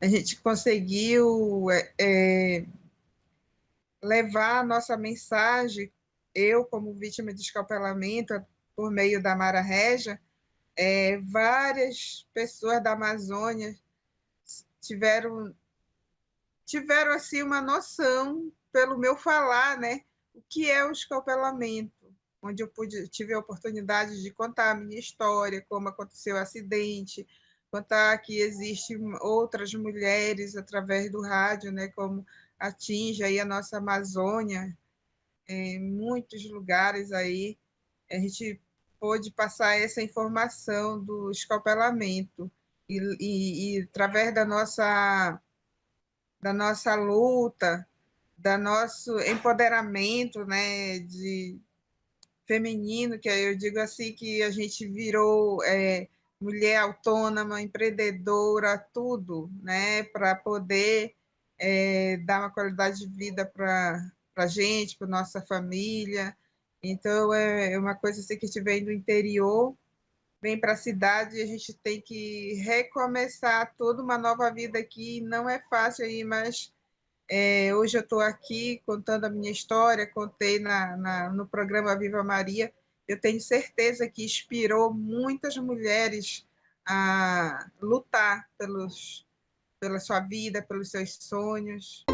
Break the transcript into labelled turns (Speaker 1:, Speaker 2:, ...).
Speaker 1: a gente conseguiu é, é, levar a nossa mensagem, eu como vítima de escapelamento, por meio da Mara Regia, é, várias pessoas da Amazônia tiveram tiveram assim uma noção pelo meu falar, né, o que é o escapelamento, onde eu pude tive a oportunidade de contar a minha história, como aconteceu o acidente, contar que existem outras mulheres através do rádio, né, como atinge aí a nossa Amazônia, em muitos lugares aí, a gente pôde passar essa informação do escapelamento e, e, e através da nossa da nossa luta, da nosso empoderamento, né, de feminino, que eu digo assim que a gente virou é, mulher autônoma, empreendedora, tudo, né, para poder é, dar uma qualidade de vida para a gente, para nossa família. Então, é, é uma coisa assim que a gente vem do interior, vem para a cidade e a gente tem que recomeçar toda uma nova vida aqui. Não é fácil aí, mas é, hoje eu estou aqui contando a minha história, contei na, na, no programa Viva Maria. Eu tenho certeza que inspirou muitas mulheres a lutar pelos, pela sua vida, pelos seus sonhos.